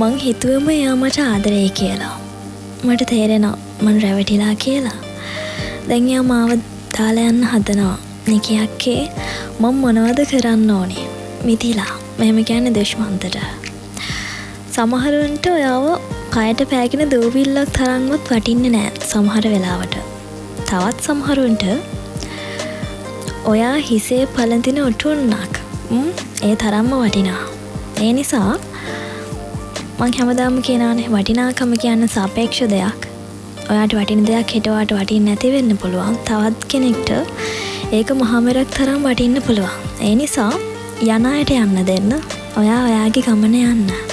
මං හිතුවම එයා මට ආදරේ කියලා. මට තේරෙනවා මං රැවටිලා කියලා. දැන් එයා මාව දාලා යන්න හදනවා. නිකියක්කේ මං මොනවද කරන්න ඕනේ. මිදිලා මෙහෙම කියන්නේ දෙශ්මන්තට. සමහරුන්ට ඔයාව කයට පෑගෙන දූවිල්ලක් තරන්වත් වටින්න නෑ සමහර වෙලාවට. තවත් සමහරුන්ට ඔයා හිසේ පලඳින ඔටුන්නක් ඒ තරම්ම වටිනා. ඒ නිසා මං හැමදාම කියනනේ වටිනාකම කියන්න සාපේක්ෂ දෙයක්. ඔයාට වටින දෙයක් හෙටවාට වටින් නැතිවෙන්න පුළුවන්. තවත් කෙනෙක්ට ඒක මහමරක් තරම් වටින්න පුළුවන්. ඒ නිසා යනායට යන්න දෙන්න. ඔයා ඔයාගේ ගමන යන්න.